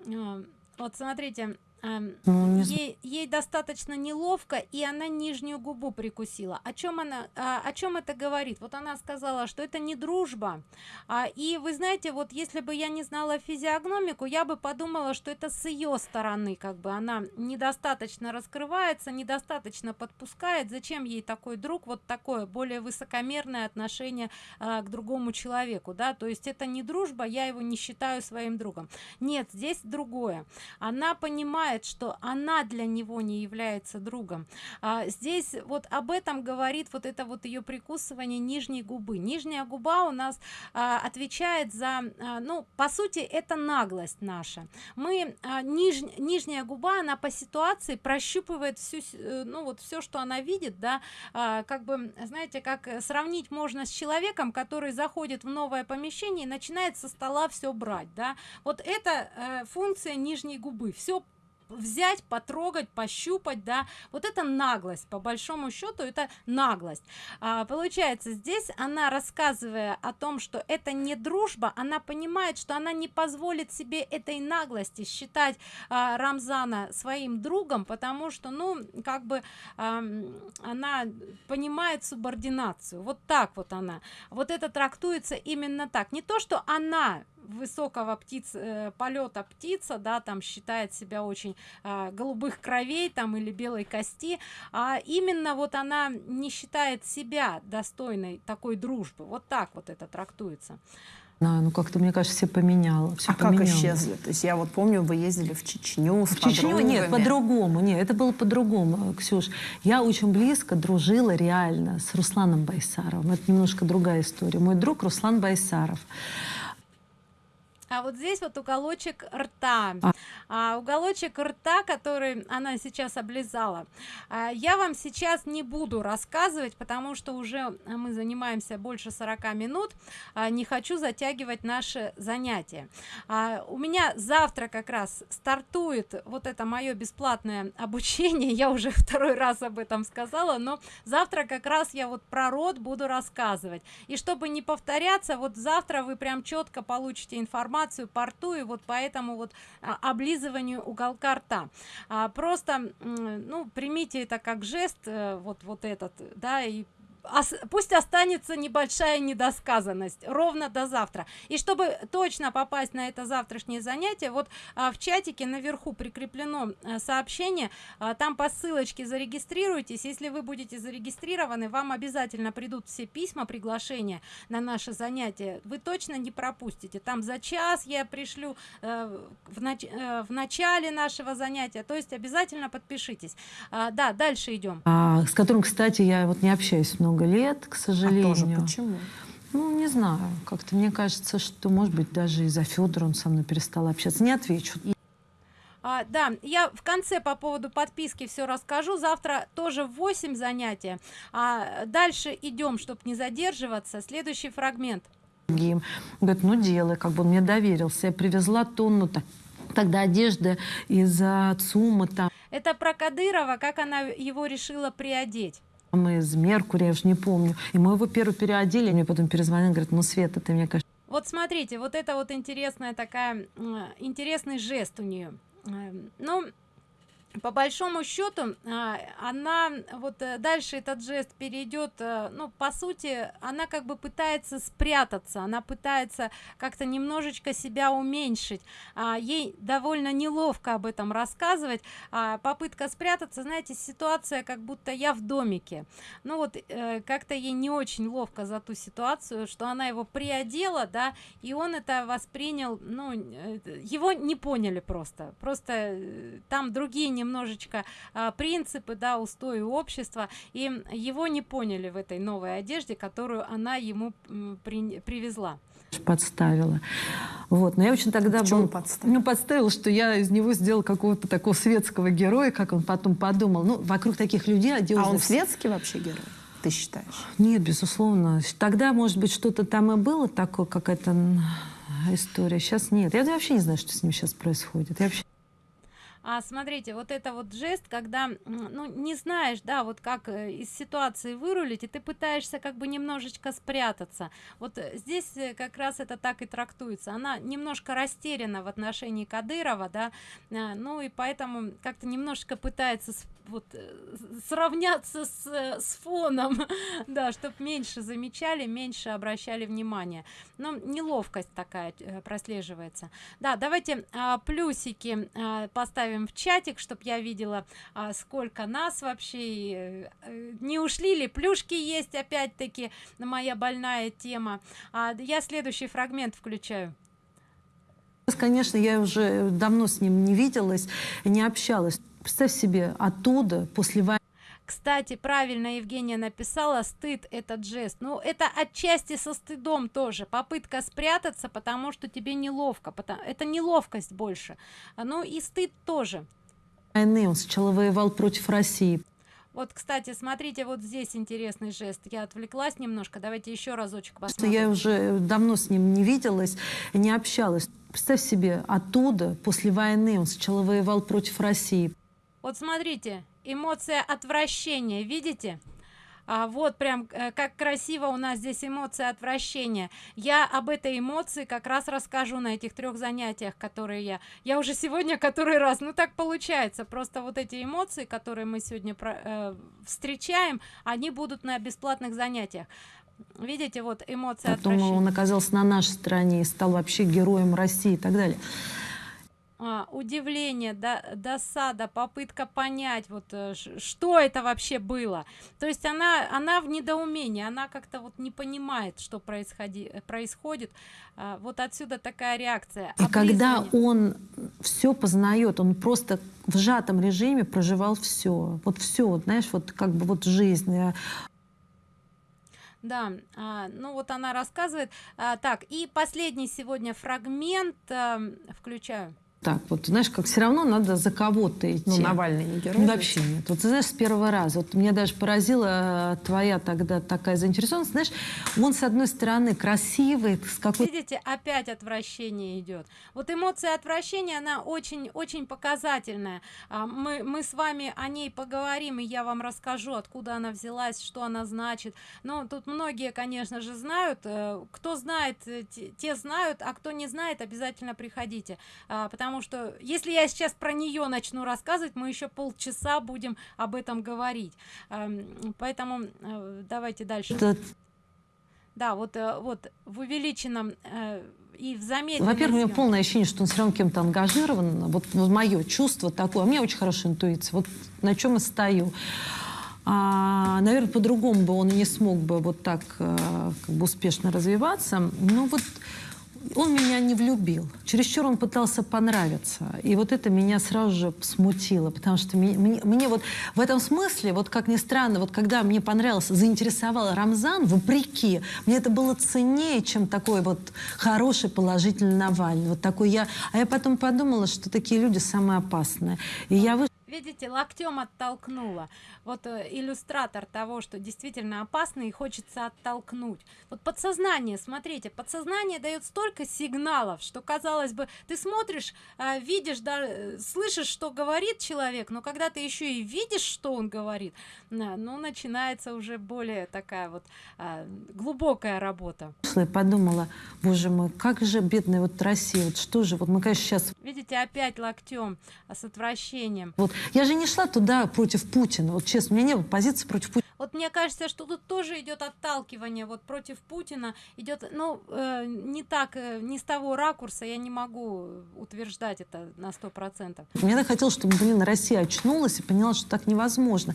А почему? Вот смотрите, ну, ей, ей достаточно неловко и она нижнюю губу прикусила. О чем она а, о чем это говорит? Вот она сказала что это не дружба. А, и вы знаете вот если бы я не знала физиогномику я бы подумала что это с ее стороны как бы. Она недостаточно раскрывается недостаточно подпускает. Зачем ей такой друг? Вот такое более высокомерное отношение а, к другому человеку да? То есть это не дружба я его не считаю своим другом. Нет здесь другое. Она понимает понимает что она для него не является другом. А, здесь вот об этом говорит вот это вот ее прикусывание нижней губы. Нижняя губа у нас а, отвечает за а, ну по сути это наглость наша. Мы а, ниж, нижняя губа она по ситуации прощупывает всю э, ну вот все что она видит да. А, как бы знаете как сравнить можно с человеком который заходит в новое помещение и начинает со стола все брать да. Вот это э, функция нижней губы. Все взять потрогать пощупать да. Вот это наглость по большому счету это наглость. А, получается здесь она рассказывая о том что это не дружба она понимает что она не позволит себе этой наглости считать а, рамзана своим другом потому что ну как бы а, она понимает субординацию. Вот так вот она. Вот это трактуется именно так. Не то что она высокого птиц э, полета птица да там считает себя очень э, голубых кровей там или белой кости а именно вот она не считает себя достойной такой дружбы вот так вот это трактуется да, ну как-то, мне кажется, все поменяло. Все а поменяло. как исчезли? То есть я вот помню, вы ездили в Чечню с В Чечню? Нет, по-другому. Нет, это было по-другому, Ксюш. Я очень близко дружила реально с Русланом Байсаровым. Это немножко другая история. Мой друг Руслан Байсаров а вот здесь вот уголочек рта. А. А, уголочек рта который она сейчас облизала. А, я вам сейчас не буду рассказывать потому что уже мы занимаемся больше 40 минут. А, не хочу затягивать наше занятие а, у меня завтра как раз стартует вот это мое бесплатное обучение. Я уже второй раз об этом сказала но завтра как раз я вот про рот буду рассказывать. И чтобы не повторяться вот завтра вы прям четко получите информацию информацию по рту и вот поэтому вот а, облизыванию уголка рта. А, просто ну примите это как жест э, вот вот этот да и пусть останется небольшая недосказанность ровно до завтра. И чтобы точно попасть на это завтрашнее занятие вот а, в чатике наверху прикреплено а, сообщение а, там по ссылочке зарегистрируйтесь. Если вы будете зарегистрированы вам обязательно придут все письма приглашения на наше занятие. Вы точно не пропустите. Там за час я пришлю э, в, нач э, в начале нашего занятия. То есть обязательно подпишитесь. А, да дальше идем. А, с которым кстати я вот не общаюсь много много лет, к сожалению. А тоже почему? Ну, не знаю. Как-то мне кажется, что, может быть, даже из-за Федора он со мной перестал общаться. Не отвечу. А, да, я в конце по поводу подписки все расскажу. Завтра тоже 8 занятия. А дальше идем, чтобы не задерживаться. Следующий фрагмент. другим. Говорит, ну делай, как бы он мне доверился. Я привезла тонну так, тогда одежды из а, ЦУМа там. Это про Кадырова, как она его решила приодеть. Мы из Меркурия, я уже не помню. И мы его первый переодели, мне потом перезвонил, говорит, ну, Света, ты мне, конечно... Вот смотрите, вот это вот интересная такая, интересный жест у нее. Ну, по большому счету а, она вот э, дальше этот жест перейдет э, ну по сути она как бы пытается спрятаться она пытается как-то немножечко себя уменьшить. А, ей довольно неловко об этом рассказывать. А, попытка спрятаться знаете ситуация как будто я в домике. Ну вот э, как-то ей не очень ловко за ту ситуацию что она его приодела да и он это воспринял ну его не поняли просто. Просто там другие немножечко а, принципы да устои общества. И его не поняли в этой новой одежде которую она ему при, привезла. Подставила. Вот но я очень тогда был подставил? ну подставил что я из него сделал какого-то такого светского героя как он потом подумал. Ну вокруг таких людей а он светский вообще герой ты считаешь? Нет безусловно. Тогда может быть что-то там и было такое какая-то история. Сейчас нет. Я вообще не знаю что с ним сейчас происходит. Я вообще а смотрите вот это вот жест когда ну не знаешь да вот как э, из ситуации вырулить и ты пытаешься как бы немножечко спрятаться. Вот э, здесь э, как раз это так и трактуется. Она немножко растеряна в отношении кадырова да ну и поэтому как-то немножко пытается вот сравняться с, с фоном да чтобы меньше замечали меньше обращали внимание. Но неловкость такая прослеживается. Да давайте а, плюсики а, поставим оставим в чатик чтобы я видела а, сколько нас вообще э, не ушли ли плюшки есть опять-таки моя больная тема. А, я следующий фрагмент включаю. Конечно я уже давно с ним не виделась не общалась представь себе оттуда после войны. Кстати правильно евгения написала стыд этот жест. Ну это отчасти со стыдом тоже. Попытка спрятаться потому что тебе неловко потому это неловкость больше. Ну и стыд тоже. Войны он сначала воевал против россии. Вот кстати смотрите вот здесь интересный жест. Я отвлеклась немножко. Давайте еще разочек посмотрим. я уже давно с ним не виделась не общалась. Представь себе оттуда после войны он сначала воевал против россии вот смотрите эмоция отвращения видите? А, вот прям э, как красиво у нас здесь эмоция отвращения. Я об этой эмоции как раз расскажу на этих трех занятиях которые я я уже сегодня который раз. Ну так получается. Просто вот эти эмоции которые мы сегодня про, э, встречаем они будут на бесплатных занятиях. Видите вот эмоция Потом он оказался на нашей стороне и стал вообще героем россии и так далее а, удивление да, досада попытка понять вот э, что это вообще было. То есть она она в недоумении она как-то вот не понимает что происходи происходит. А, вот отсюда такая реакция. И когда он все познает он просто в сжатом режиме проживал все вот все вот, знаешь вот как бы вот жизнь э. да а, ну вот она рассказывает. А, так и последний сегодня фрагмент а, включаю так вот знаешь как все равно надо за кого-то идти. Ну навальный не герой вообще нет. Вот ты знаешь с первого раза. Вот меня даже поразила твоя тогда такая заинтересованность. Знаешь он с одной стороны красивый с какой видите опять отвращение идет вот эмоция отвращения она очень очень показательная. А, мы мы с вами о ней поговорим и я вам расскажу откуда она взялась что она значит. Но тут многие конечно же знают. Э, кто знает э, те знают а кто не знает обязательно приходите. А, потому потому что если я сейчас про нее начну рассказывать мы еще полчаса будем об этом говорить. Эм, поэтому э, давайте дальше. Да вот э, вот в увеличенном э, и в замедленном во-первых у меня полное ощущение что он все равно кем-то ангажирован. Вот, вот мое чувство такое. У меня очень хорошая интуиция. Вот на чем я стою. А, наверное по-другому бы он не смог бы вот так как бы успешно развиваться. Ну вот он меня не влюбил. Чересчур он пытался понравиться. И вот это меня сразу же смутило, потому что мне, мне, мне вот в этом смысле, вот как ни странно, вот когда мне понравился, заинтересовал Рамзан, вопреки, мне это было ценнее, чем такой вот хороший, положительный Навальный. Вот такой я. А я потом подумала, что такие люди самые опасные. И я вышла видите локтем оттолкнула. Вот э, иллюстратор того что действительно опасно и хочется оттолкнуть. Вот подсознание смотрите подсознание дает столько сигналов что казалось бы ты смотришь э, видишь да э, слышишь что говорит человек но когда ты еще и видишь что он говорит ну начинается уже более такая вот глубокая работа. Подумала боже мой как же бедная вот россия вот что же вот мы конечно сейчас видите опять локтем а с отвращением. Вот я же не шла туда против Путина. Вот честно, у меня не было позиции против Путина. Вот мне кажется, что тут тоже идет отталкивание вот против Путина. Идет, ну, э, не так, э, не с того ракурса, я не могу утверждать это на сто процентов. Мне хотелось, чтобы, блин, Россия очнулась и поняла, что так невозможно.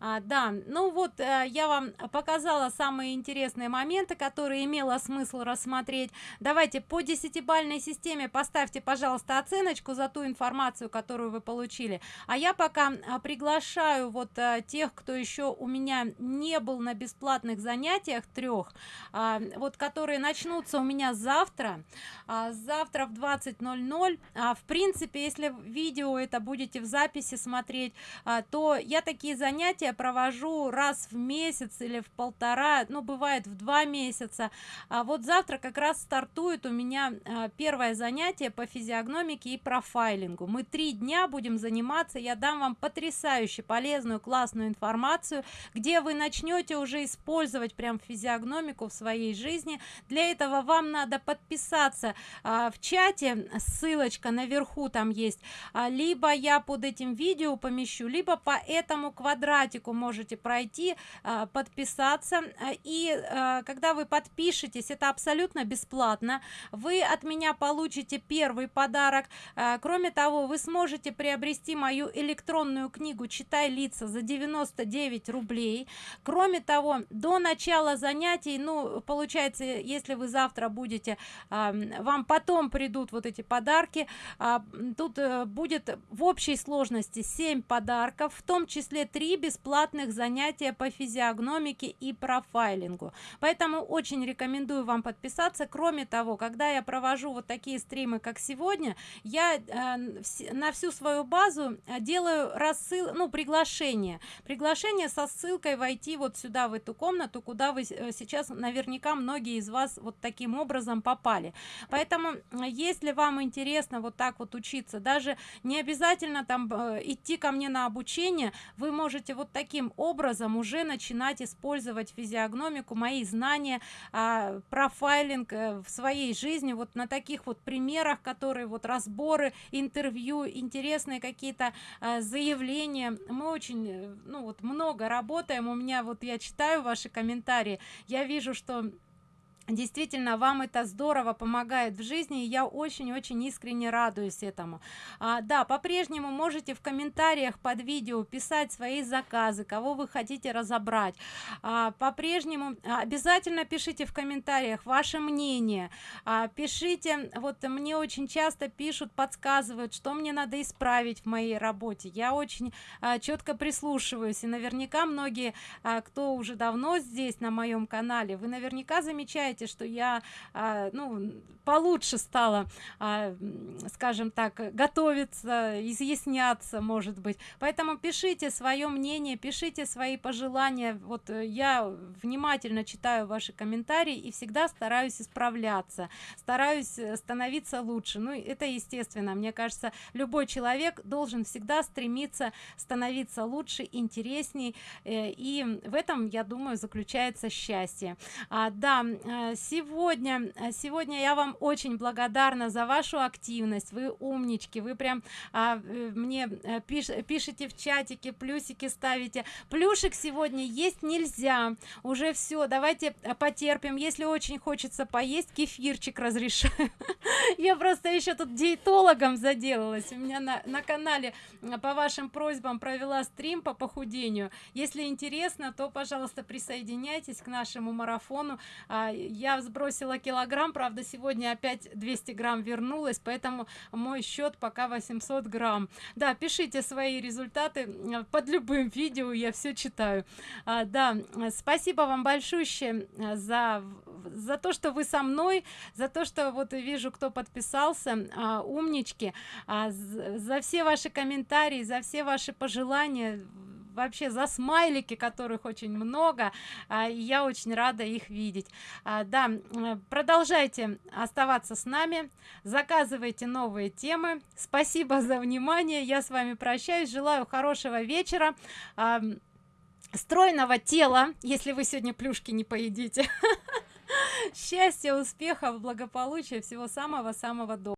А, да, ну вот э, я вам показала самые интересные моменты, которые имело смысл рассмотреть. Давайте по десятибальной системе поставьте, пожалуйста, оценочку за ту информацию, которую вы получили. А я пока а, приглашаю вот а, тех, кто еще у меня не был на бесплатных занятиях трех, а, вот которые начнутся у меня завтра, а, завтра в 20.00. А, в принципе, если видео это будете в записи смотреть, а, то я такие занятия я провожу раз в месяц или в полтора ну бывает в два месяца. А вот завтра как раз стартует у меня а, первое занятие по физиогномике и профайлингу. Мы три дня будем заниматься. Я дам вам потрясающе полезную классную информацию где вы начнете уже использовать прям физиогномику в своей жизни. Для этого вам надо подписаться а, в чате. Ссылочка наверху там есть. А, либо я под этим видео помещу либо по этому квадратику практику можете пройти а, подписаться. И а, когда вы подпишетесь это абсолютно бесплатно. Вы от меня получите первый подарок. Кроме того вы сможете приобрести мою электронную книгу читай лица за 99 рублей. Кроме того до начала занятий ну получается если вы завтра будете вам потом придут вот эти подарки тут э, будет в общей сложности 7 подарков в том числе 3 бесплатно бесплатных занятия по физиогномике и профайлингу. Поэтому очень рекомендую вам подписаться. Кроме того когда я провожу вот такие стримы как сегодня я э, на всю свою базу э, делаю рассыл ну приглашение. Приглашение со ссылкой войти вот сюда в эту комнату куда вы э, сейчас наверняка многие из вас вот таким образом попали. Поэтому если вам интересно вот так вот учиться даже не обязательно там идти ко мне на обучение вы можете вот таким образом уже начинать использовать физиогномику мои знания а, профайлинг э, в своей жизни. Вот на таких вот примерах которые вот разборы интервью интересные какие-то а, заявления. Мы очень э, ну вот много работаем. У меня вот я читаю ваши комментарии. Я вижу что действительно вам это здорово помогает в жизни и я очень-очень искренне радуюсь этому. А, да по-прежнему можете в комментариях под видео писать свои заказы кого вы хотите разобрать. А, по-прежнему обязательно пишите в комментариях ваше мнение. А, пишите вот мне очень часто пишут подсказывают что мне надо исправить в моей работе. Я очень а, четко прислушиваюсь и наверняка многие а, кто уже давно здесь на моем канале вы наверняка замечаете знаете что я а, ну получше стала а, скажем так готовиться изъясняться может быть? Поэтому пишите свое мнение пишите свои пожелания. Вот э, я внимательно читаю ваши комментарии и всегда стараюсь исправляться стараюсь э, становиться лучше. Ну это естественно. Мне кажется любой человек должен всегда стремиться становиться лучше интересней э, и в этом я думаю заключается счастье. А, да сегодня э, сегодня я вам очень благодарна за вашу активность. Вы умнички вы прям а, э, мне э, пиш, пишите в чатике плюсики ставите. Плюшек сегодня есть нельзя. Уже все давайте потерпим. Если очень хочется поесть кефирчик разрешаю я просто еще тут диетологом заделалась. У меня на, на канале по вашим просьбам провела стрим по похудению. Если интересно то пожалуйста присоединяйтесь к нашему марафону. А, я сбросила килограмм правда сегодня опять 200 грамм вернулась поэтому мой счет пока 800 грамм. Да пишите свои результаты э, под любым видео я все читаю. А, да спасибо вам большое э, за за то что вы со мной за то что вот вижу кто подписался а, умнички. А, за все ваши комментарии за все ваши пожелания вообще за смайлики которых очень много а, и я очень рада их видеть. А, да продолжайте оставаться с нами заказывайте новые темы. Спасибо за внимание я с вами прощаюсь желаю хорошего вечера а, стройного тела если вы сегодня плюшки не поедите. Счастья успехов благополучия всего самого самого доброго